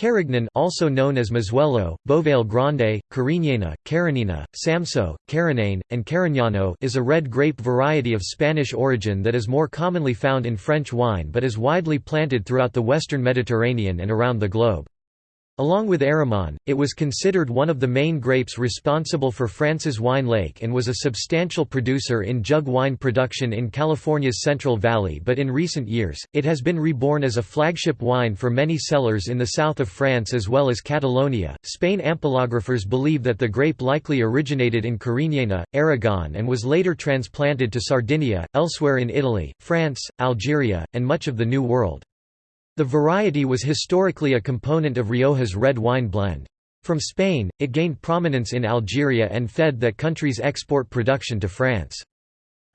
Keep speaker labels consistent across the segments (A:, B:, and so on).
A: Carignan also known as Mazuelo, Bovale Grande, Cariñena, Carinina, Samso, Carignane, and Carignano is a red grape variety of Spanish origin that is more commonly found in French wine but is widely planted throughout the western Mediterranean and around the globe. Along with Aramon, it was considered one of the main grapes responsible for France's wine lake and was a substantial producer in jug wine production in California's Central Valley but in recent years, it has been reborn as a flagship wine for many cellars in the south of France as well as Catalonia. Spain ampelographers believe that the grape likely originated in Cariñena, Aragon and was later transplanted to Sardinia, elsewhere in Italy, France, Algeria, and much of the New World. The variety was historically a component of Rioja's red wine blend. From Spain, it gained prominence in Algeria and fed that country's export production to France.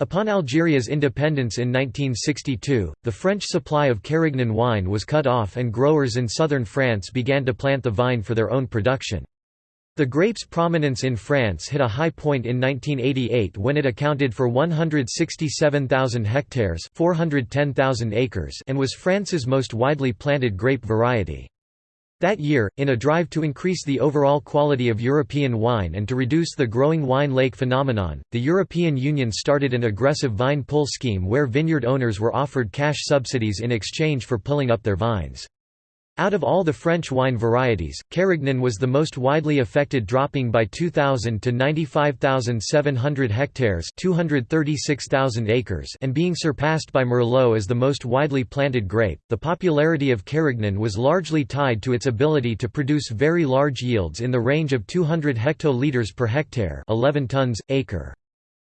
A: Upon Algeria's independence in 1962, the French supply of Carignan wine was cut off and growers in southern France began to plant the vine for their own production. The grape's prominence in France hit a high point in 1988 when it accounted for 167,000 hectares 410,000 acres and was France's most widely planted grape variety. That year, in a drive to increase the overall quality of European wine and to reduce the growing wine lake phenomenon, the European Union started an aggressive vine pull scheme where vineyard owners were offered cash subsidies in exchange for pulling up their vines. Out of all the French wine varieties, Carignan was the most widely affected dropping by 2,000 to 95,700 hectares 236,000 acres and being surpassed by Merlot as the most widely planted grape. The popularity of Carignan was largely tied to its ability to produce very large yields in the range of 200 hectoliters per hectare 11 tons, acre.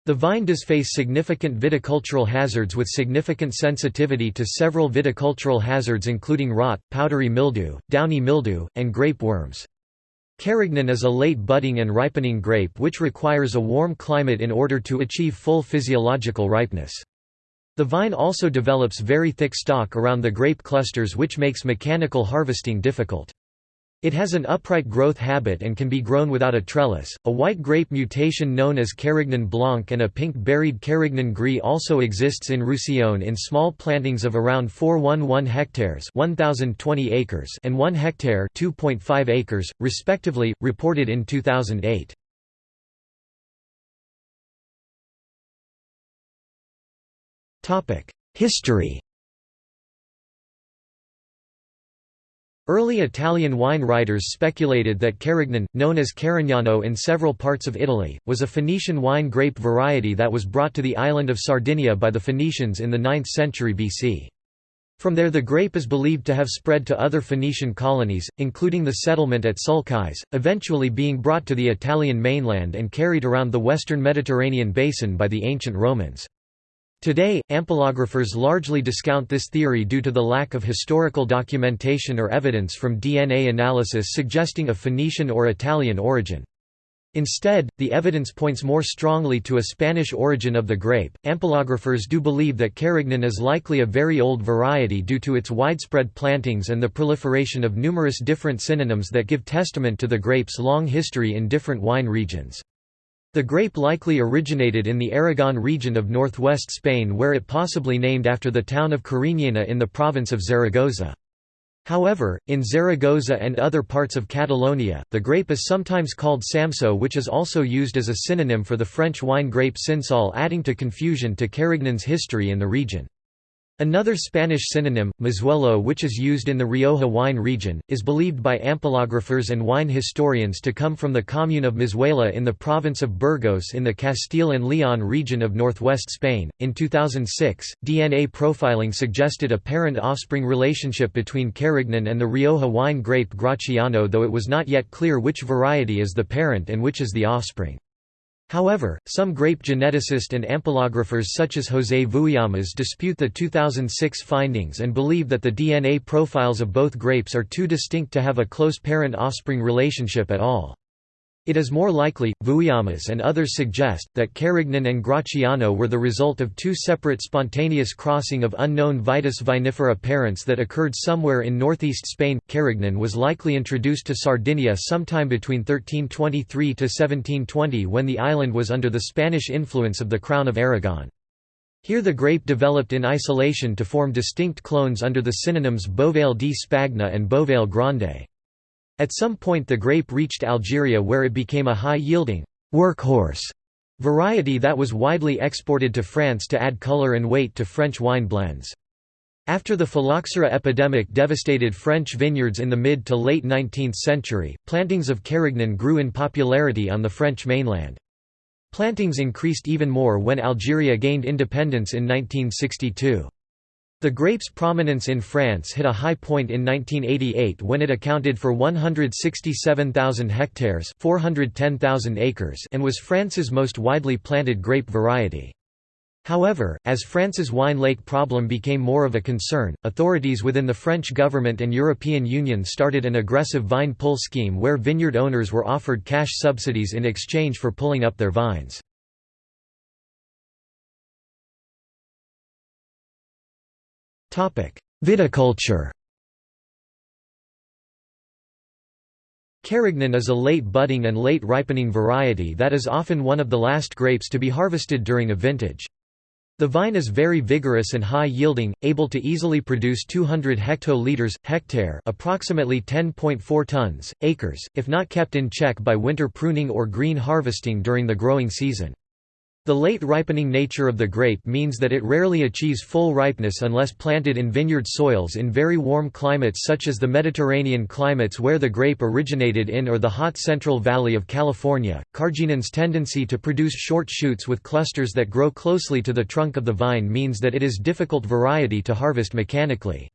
A: The vine does face significant viticultural hazards with significant sensitivity to several viticultural hazards including rot, powdery mildew, downy mildew, and grape worms. Carignan is a late budding and ripening grape which requires a warm climate in order to achieve full physiological ripeness. The vine also develops very thick stalk around the grape clusters which makes mechanical harvesting difficult. It has an upright growth habit and can be grown without a trellis. A white grape mutation known as Carignan Blanc and a pink-berried Carignan Gris also exists in Roussillon in small plantings of around 411 hectares, 1020 acres, and 1 hectare, 2.5 acres, respectively, reported in 2008. Topic: History Early Italian wine writers speculated that Carignan, known as Carignano in several parts of Italy, was a Phoenician wine grape variety that was brought to the island of Sardinia by the Phoenicians in the 9th century BC. From there the grape is believed to have spread to other Phoenician colonies, including the settlement at Sulcis, eventually being brought to the Italian mainland and carried around the western Mediterranean basin by the ancient Romans. Today, ampelographers largely discount this theory due to the lack of historical documentation or evidence from DNA analysis suggesting a Phoenician or Italian origin. Instead, the evidence points more strongly to a Spanish origin of the grape. Ampelographers do believe that Carignan is likely a very old variety due to its widespread plantings and the proliferation of numerous different synonyms that give testament to the grape's long history in different wine regions. The grape likely originated in the Aragon region of northwest Spain where it possibly named after the town of Cariñena in the province of Zaragoza. However, in Zaragoza and other parts of Catalonia, the grape is sometimes called Samso which is also used as a synonym for the French wine grape Cinsault adding to confusion to Carignan's history in the region. Another Spanish synonym, mazuelo which is used in the Rioja wine region, is believed by ampelographers and wine historians to come from the commune of Mazuela in the province of Burgos in the Castile and Leon region of northwest Spain. In 2006, DNA profiling suggested a parent-offspring relationship between Carignan and the Rioja wine grape Graciano though it was not yet clear which variety is the parent and which is the offspring. However, some grape geneticists and ampelographers such as José Vouillamoz dispute the 2006 findings and believe that the DNA profiles of both grapes are too distinct to have a close parent-offspring relationship at all. It is more likely, Vouillamoz and others suggest, that Carignan and Graciano were the result of two separate spontaneous crossing of unknown Vitis vinifera parents that occurred somewhere in northeast Spain. Carignan was likely introduced to Sardinia sometime between 1323 to 1720 when the island was under the Spanish influence of the Crown of Aragon. Here the grape developed in isolation to form distinct clones under the synonyms Bovale di Spagna and Bovale Grande. At some point the grape reached Algeria where it became a high-yielding workhorse variety that was widely exported to France to add color and weight to French wine blends. After the phylloxera epidemic devastated French vineyards in the mid to late 19th century, plantings of Carignan grew in popularity on the French mainland. Plantings increased even more when Algeria gained independence in 1962. The grape's prominence in France hit a high point in 1988 when it accounted for 167,000 hectares 410,000 acres and was France's most widely planted grape variety. However, as France's wine lake problem became more of a concern, authorities within the French government and European Union started an aggressive vine pull scheme where vineyard owners were offered cash subsidies in exchange for pulling up their vines. Viticulture Carignan is a late budding and late ripening variety that is often one of the last grapes to be harvested during a vintage. The vine is very vigorous and high-yielding, able to easily produce 200 hectoliters, hectare approximately 10.4 tons, acres, if not kept in check by winter pruning or green harvesting during the growing season. The late ripening nature of the grape means that it rarely achieves full ripeness unless planted in vineyard soils in very warm climates such as the Mediterranean climates where the grape originated in or the hot Central Valley of California. Carignan's tendency to produce short shoots with clusters that grow closely to the trunk of the vine means that it is difficult variety to harvest mechanically.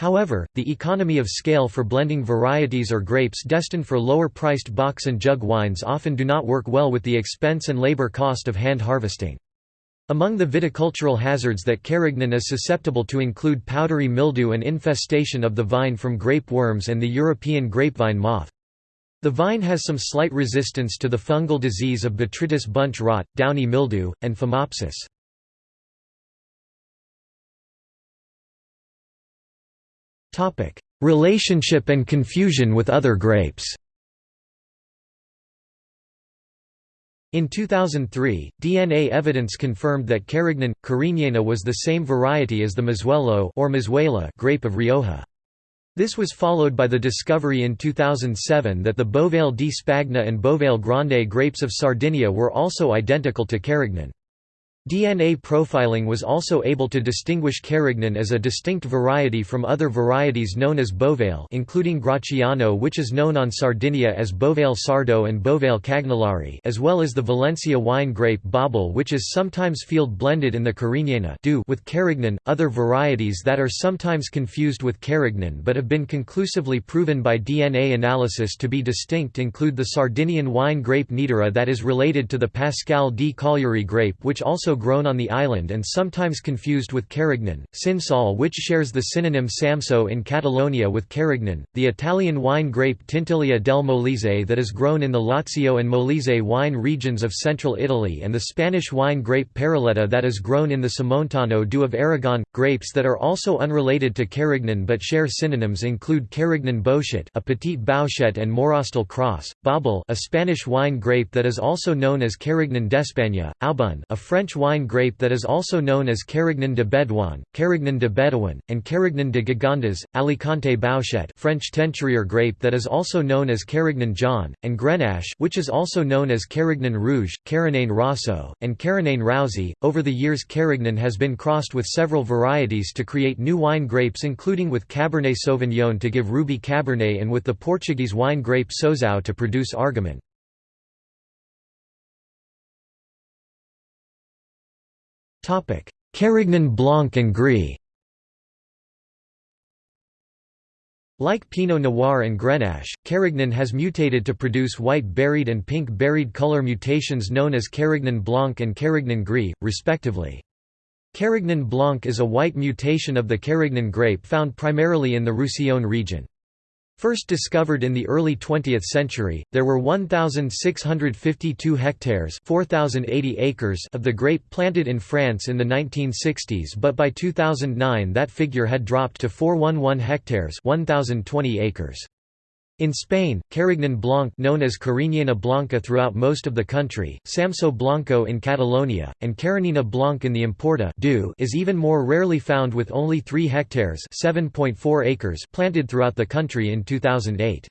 A: However, the economy of scale for blending varieties or grapes destined for lower-priced box and jug wines often do not work well with the expense and labor cost of hand harvesting. Among the viticultural hazards that Carignan is susceptible to include powdery mildew and infestation of the vine from grape worms and the European grapevine moth. The vine has some slight resistance to the fungal disease of Botrytis bunch rot, downy mildew, and phomopsis. Relationship and confusion with other grapes In 2003, DNA evidence confirmed that Carignan, Cariñena was the same variety as the Mazuelo or Mazuela grape of Rioja. This was followed by the discovery in 2007 that the Bovale di Spagna and Bovale Grande grapes of Sardinia were also identical to Carignan. DNA profiling was also able to distinguish Carignan as a distinct variety from other varieties known as Bovale including Graciano which is known on Sardinia as Bovale Sardo and Bovale Cagnolari as well as the Valencia wine grape Bobal which is sometimes field blended in the Cariñena with Carignan. Other varieties that are sometimes confused with Carignan but have been conclusively proven by DNA analysis to be distinct include the Sardinian wine grape Nidera that is related to the Pascale di Cagliari grape which also also grown on the island and sometimes confused with Carignan, Cinsault which shares the synonym Samso in Catalonia with Carignan, the Italian wine grape Tintilia del Molise that is grown in the Lazio and Molise wine regions of central Italy and the Spanish wine grape Parraleta that is grown in the Somontano do of Aragon. Grapes that are also unrelated to Carignan but share synonyms include Carignan Bouschet a petite Bouschet and Morrastel Cross, Bobal a Spanish wine grape that is also known as Carignan d'Espagne, Aubun a French wine grape that is also known as Carignan de Bedouin, Carignan de Bedouin, and Carignan de Gigondas, Alicante Bouschet French Teinturier grape that is also known as Carignan Jaune, and Grenache which is also known as Carignan Rouge, Carignan Rosso, and Carignan Roussy. Over the years Carignan has been crossed with several varieties to create new wine grapes including with Cabernet Sauvignon to give Ruby Cabernet and with the Portuguese wine grape Souzão to produce Argaman. Carignan Blanc and Gris Like Pinot Noir and Grenache, Carignan has mutated to produce white-berried and pink-berried color mutations known as Carignan Blanc and Carignan Gris, respectively. Carignan Blanc is a white mutation of the Carignan grape found primarily in the Roussillon region. First discovered in the early 20th century, there were 1,652 hectares 4,080 acres of the grape planted in France in the 1960s but by 2009 that figure had dropped to 411 hectares 1,020 acres. In Spain, Carignan Blanc known as Cariñena Blanca throughout most of the country, Samso Blanco in Catalonia, and Carinina Blanc in the Empordà is even more rarely found with only 3 hectares acres planted throughout the country in 2008.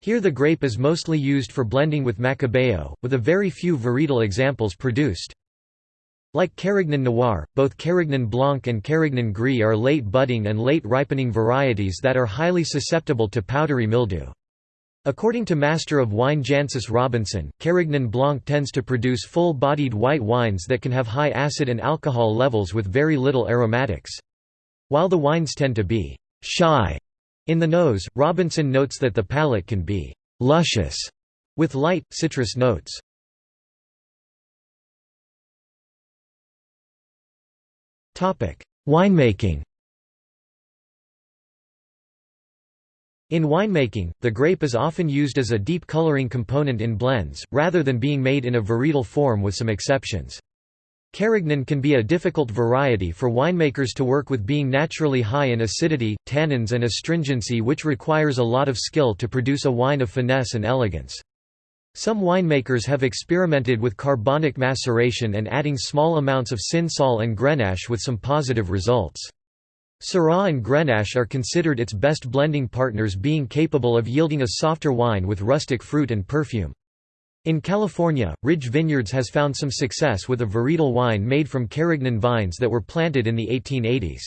A: Here the grape is mostly used for blending with Macabeo, with a very few varietal examples produced. Like Carignan Noir, both Carignan Blanc and Carignan Gris are late budding and late ripening varieties that are highly susceptible to powdery mildew. According to Master of Wine Jancis Robinson, Carignan Blanc tends to produce full-bodied white wines that can have high acid and alcohol levels with very little aromatics. While the wines tend to be «shy» in the nose, Robinson notes that the palate can be «luscious» with light, citrus notes. Winemaking In winemaking, the grape is often used as a deep coloring component in blends, rather than being made in a varietal form with some exceptions. Carignan can be a difficult variety for winemakers to work with being naturally high in acidity, tannins and astringency which requires a lot of skill to produce a wine of finesse and elegance. Some winemakers have experimented with carbonic maceration and adding small amounts of Cinsault and Grenache with some positive results. Syrah and Grenache are considered its best blending partners being capable of yielding a softer wine with rustic fruit and perfume. In California, Ridge Vineyards has found some success with a varietal wine made from Carignan vines that were planted in the 1880s.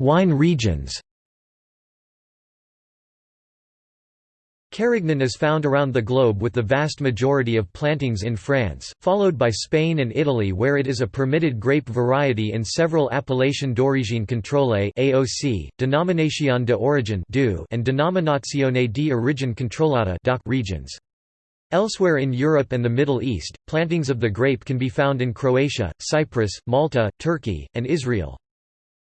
A: Wine regions Carignan is found around the globe with the vast majority of plantings in France, followed by Spain and Italy where it is a permitted grape variety in several Appellation d'origine contrôlée AOC, Denomination de origine and Denominazione di origine controllata regions. Elsewhere in Europe and the Middle East, plantings of the grape can be found in Croatia, Cyprus, Malta, Turkey, and Israel.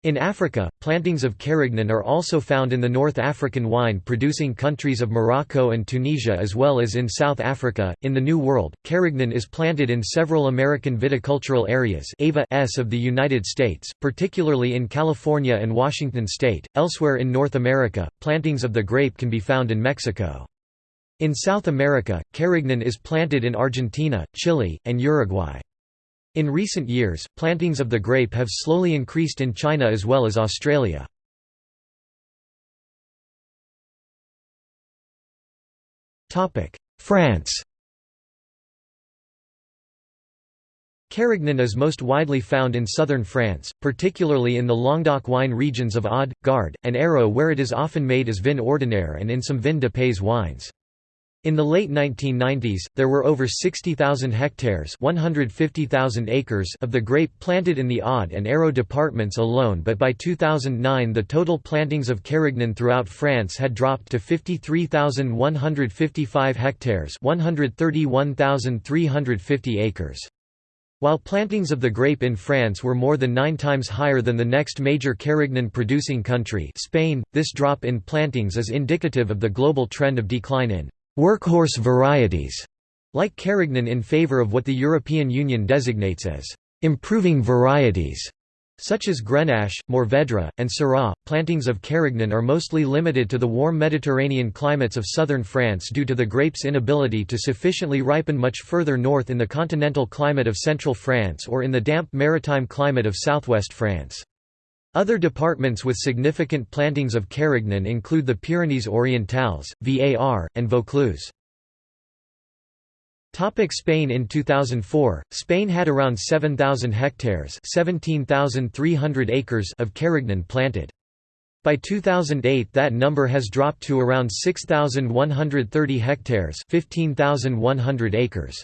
A: In Africa, plantings of carignan are also found in the North African wine-producing countries of Morocco and Tunisia as well as in South Africa. In the New World, carignan is planted in several American viticultural areas S of the United States, particularly in California and Washington state. Elsewhere in North America, plantings of the grape can be found in Mexico. In South America, carignan is planted in Argentina, Chile, and Uruguay. In recent years, plantings of the grape have slowly increased in China as well as Australia. France Carignan is most widely found in southern France, particularly in the Languedoc wine regions of Aude, Gard, and Hérault where it is often made as vin ordinaire and in some vin de pays wines. In the late 1990s, there were over 60,000 hectares 150,000 acres of the grape planted in the Aude and Hérault departments alone but by 2009 the total plantings of Carignan throughout France had dropped to 53,155 hectares 131,350 acres. While plantings of the grape in France were more than nine times higher than the next major Carignan producing country Spain, this drop in plantings is indicative of the global trend of decline in workhorse varieties, like Carignan in favor of what the European Union designates as improving varieties, such as Grenache, Mourvedre, and Syrah. Plantings of Carignan are mostly limited to the warm Mediterranean climates of southern France due to the grape's inability to sufficiently ripen much further north in the continental climate of central France or in the damp maritime climate of southwest France. Other departments with significant plantings of Carignan include the Pyrenees Orientales, VAR, and Vaucluse. Topic Spain In 2004, Spain had around 7,000 hectares 17,300 acres of Carignan planted. By 2008 that number has dropped to around 6,130 hectares 15,100 acres.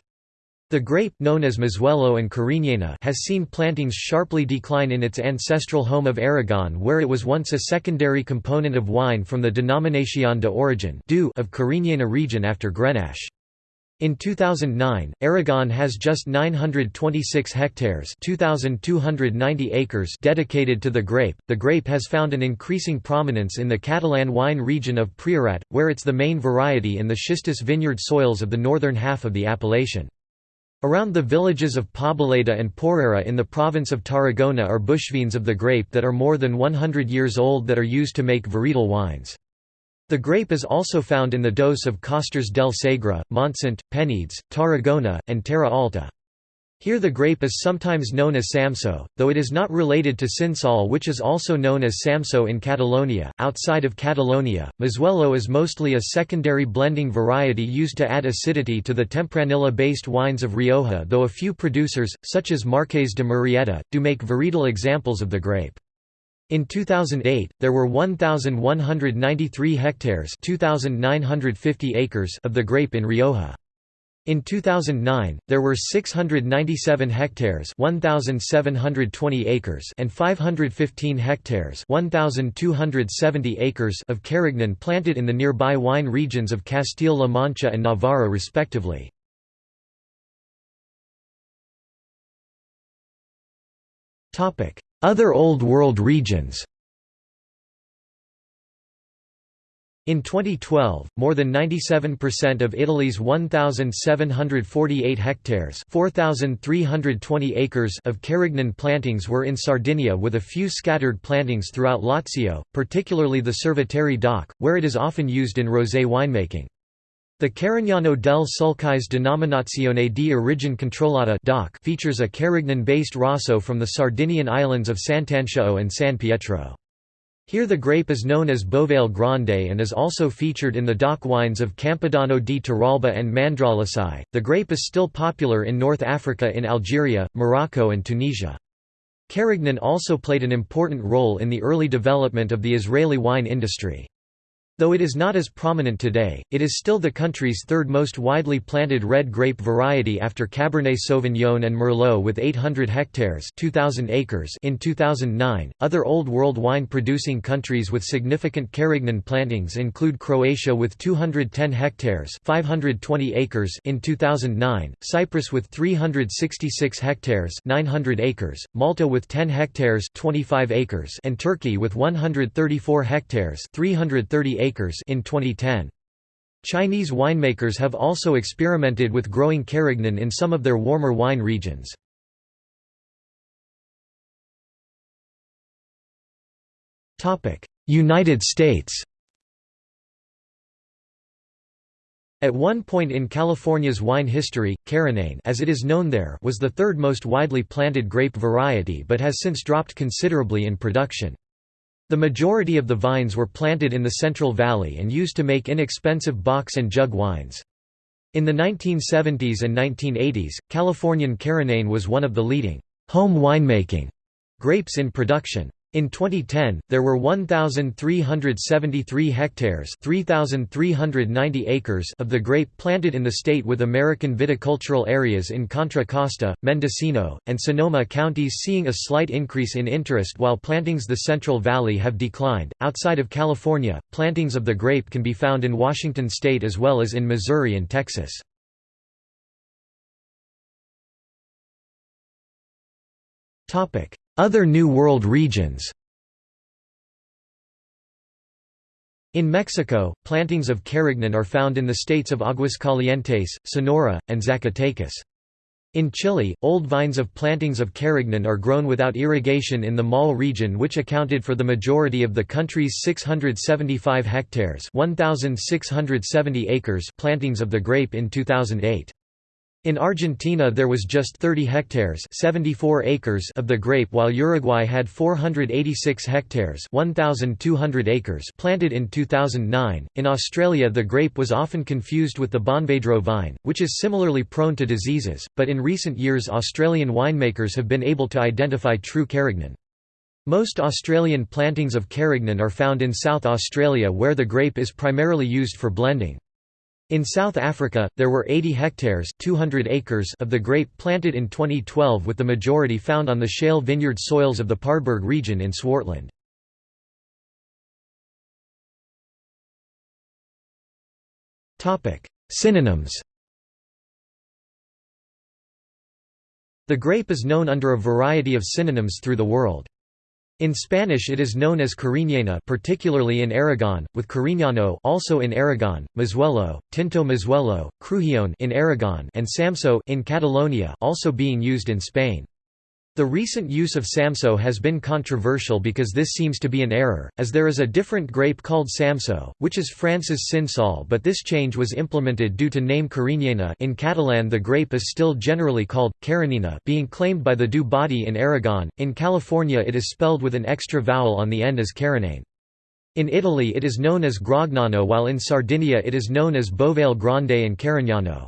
A: The grape, known as Mazuelo and Cariñena has seen plantings sharply decline in its ancestral home of Aragon where it was once a secondary component of wine from the Denominación de Origen of Cariñena region after Grenache. In 2009, Aragon has just 926 hectares (2,290 acres) dedicated to the grape. The grape has found an increasing prominence in the Catalan wine region of Priorat, where it's the main variety in the schistous vineyard soils of the northern half of the appellation. Around the villages of Poboleda and Porrera in the province of Tarragona are bushvines of the grape that are more than 100 years old that are used to make varietal wines. The grape is also found in the dose of Costers del Segre, Montsant, Penedès, Tarragona, and Terra Alta. Here the grape is sometimes known as Samso, though it is not related to Cinsault which is also known as Samso in Catalonia. Outside of Catalonia, Mazuelo is mostly a secondary blending variety used to add acidity to the Tempranillo-based wines of Rioja though a few producers, such as Marques de Murrieta, do make varietal examples of the grape. In 2008, there were 1,193 hectares 2,950 acres of the grape in Rioja. In 2009, there were 697 hectares 1,720 acres and 515 hectares 1,270 acres of carignan planted in the nearby wine regions of Castile-La Mancha and Navarra respectively. Other Old World regions In 2012, more than 97% of Italy's 1,748 hectares 4,320 acres of Carignan plantings were in Sardinia with a few scattered plantings throughout Lazio, particularly the Cerveteri DOC, where it is often used in rosé winemaking. The Carignano del Sulcis Denominazione di Origine Controllata DOC features a Carignan-based Rosso from the Sardinian islands of Sant'Antioco and San Pietro. Here the grape is known as Bovale Grande and is also featured in the DOC wines of Campidano di Terralba and Mandrolisai. The grape is still popular in North Africa in Algeria, Morocco and Tunisia. Carignan also played an important role in the early development of the Israeli wine industry. Though it is not as prominent today, it is still the country's third most widely planted red grape variety after Cabernet Sauvignon and Merlot with 800 hectares 2,000 acres in 2009. Other Old World wine producing countries with significant Carignan plantings include Croatia with 210 hectares 520 acres in 2009, Cyprus with 366 hectares 900 acres, Malta with 10 hectares 25 acres and Turkey with 134 hectares 330 acres acres in 2010. Chinese winemakers have also experimented with growing carignan in some of their warmer wine regions. United States At one point in California's wine history, Carignan as it is known there was the third most widely planted grape variety but has since dropped considerably in production. The majority of the vines were planted in the Central Valley and used to make inexpensive box and jug wines. In the 1970s and 1980s, Californian Carignan was one of the leading home winemaking grapes in production. In 2010, there were 1,373 hectares 3,390 acres of the grape planted in the state with American viticultural areas in Contra Costa, Mendocino, and Sonoma counties seeing a slight increase in interest while plantings the Central Valley have declined. Outside of California, plantings of the grape can be found in Washington state as well as in Missouri and Texas. Topic: other New World regions In Mexico, plantings of carignan are found in the states of Aguascalientes, Sonora, and Zacatecas. In Chile, old vines of plantings of carignan are grown without irrigation in the Maule region which accounted for the majority of the country's 675 hectares 1,670 acres plantings of the grape in 2008. In Argentina there was just 30 hectares 74 acres of the grape while Uruguay had 486 hectares 1,200 acres planted in 2009. In Australia the grape was often confused with the Bonvedro vine, which is similarly prone to diseases, but in recent years Australian winemakers have been able to identify true carignan. Most Australian plantings of carignan are found in South Australia where the grape is primarily used for blending. In South Africa, there were 80 hectares 200 acres of the grape planted in 2012 with the majority found on the shale vineyard soils of the Paardeberg region in Swartland. Synonyms The grape is known under a variety of synonyms through the world. In Spanish it is known as Cariñena particularly in Aragon, with Cariñano also in Aragon, Mazuelo, Tinto Mazuelo, Crujión in Aragon and Samso in Catalonia also being used in Spain. The recent use of Samso has been controversial because this seems to be an error, as there is a different grape called Samso, which is France's Cinsault but this change was implemented due to name Carignana in Catalan the grape is still generally called, Carinina being claimed by the Du Body in Aragon, in California it is spelled with an extra vowel on the end as Carignane. In Italy it is known as Grognano while in Sardinia it is known as Bovale Grande and Carignano.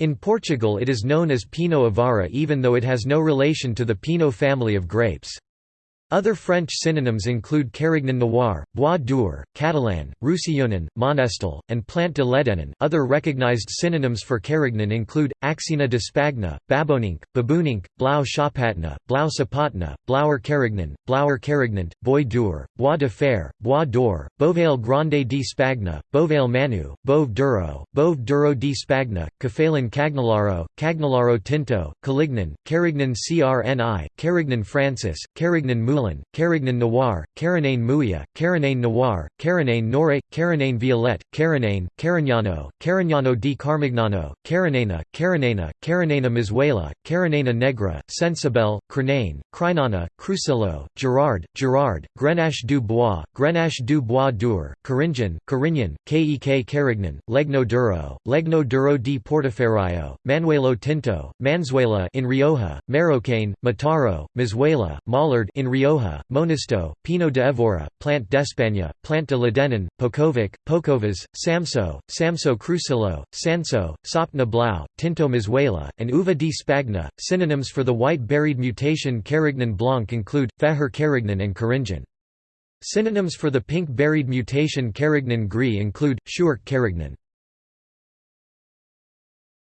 A: In Portugal it is known as Pinot Avara even though it has no relation to the Pinot family of grapes. Other French synonyms include Carignan Noir, Bois d'Or, Catalan, Roussillon, Monestel, and Plant de l'Edenin. Other recognized synonyms for Carignan include Axina de Spagna, Babonink, Baboonink, Blau Chapatna, Blau Sapatna, Blauer Carignan, Blauer Carignant, Bois d'Or, Bois de Fer, Bois d'Or, Bovale Grande di Spagna, Bovale Manu, Bove Duro, Bove Duro di Spagna, Cafalin Cagnolaro, Cagnolaro Tinto, Calignan, Carignan Crni, Carignan Francis, Carignan Moulin, Moulin, Carignan Noir, Carinane Mouya, Carinane Noir, Carinane Nore, Carinane Violette, Carinane, Carignano, Carignano di Carmignano, Carinena, Carinena, Carinena Mazuela, Carinena Negra, Sensibel, Crenane, Crinana, Crucillo, Gerard, Gerard, Grenache du Bois, Grenache du Bois d'Ur, Caringian, Carignan, Kek Carignan, Legno Duro, Legno Duro di Portoferraio, Manuelo Tinto, Manzuela in Rioja, Marrocaine, Mataro, Mazuela, Mollard in Rioja Monasto, Pinot de Evora, Plante d'Espagne, Plante de l'Edenin, Pokovic, Pokovas, Samso, Samso Crucillo, Sanso, Sopna Blau, Tinto Mazuela, and Uva di Spagna. Synonyms for the white berried mutation Carignan Blanc include, Feher Carignan and Caringian. Synonyms for the pink berried mutation Carignan Gris include, Schuurk Carignan.